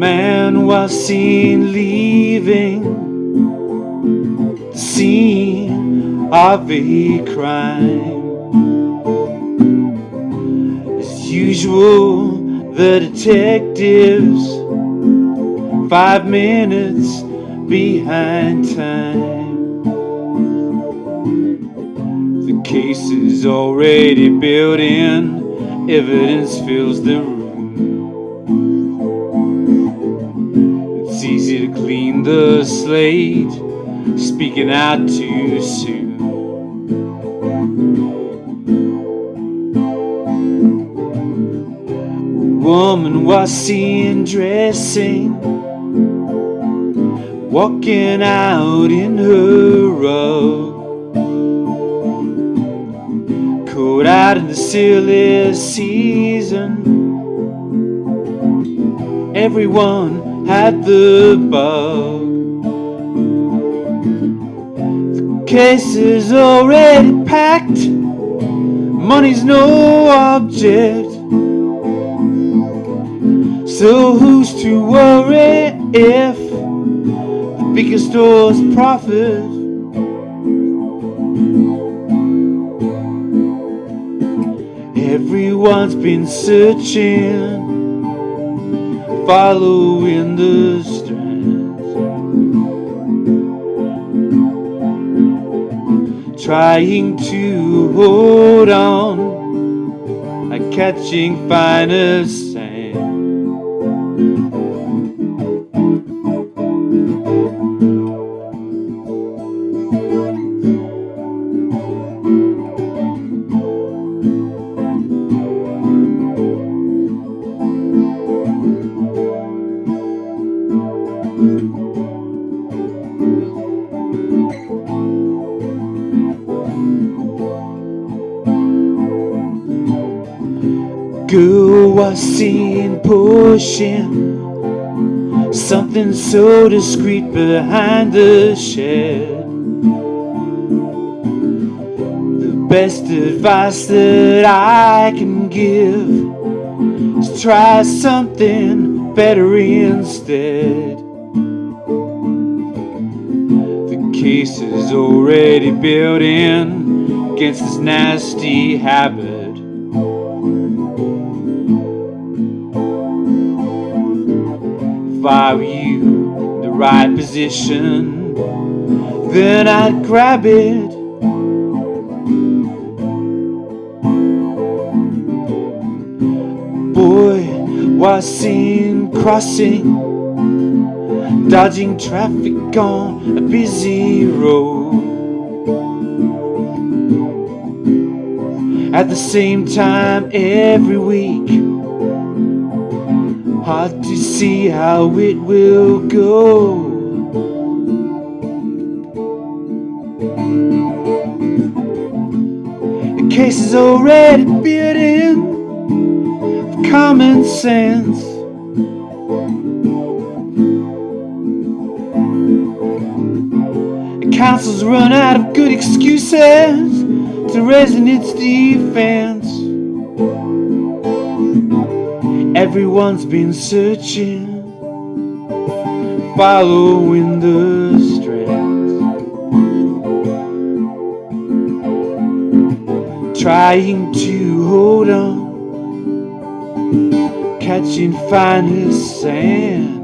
was seen leaving the scene of a crime. As usual, the detectives five minutes behind time. The case is already built in, evidence fills the room. The slate, speaking out too soon. Woman was seen dressing, walking out in her robe. Caught out in the silly season. Everyone had the bug. The case is already packed. Money's no object. So who's to worry if the bigger stores profit? Everyone's been searching, following the strands, trying to hold on, like catching finer Girl was seen pushing something so discreet behind the shed. The best advice that I can give is try something better instead. The case is already built in against this nasty habit. If I were you the right position, then I'd grab it. Boy was seen crossing, dodging traffic on a busy road. At the same time every week Hard to see how it will go. The case is already built in of common sense. The council's run out of good excuses to raising its defense. Everyone's been searching, following the strands, trying to hold on, catching finer sand.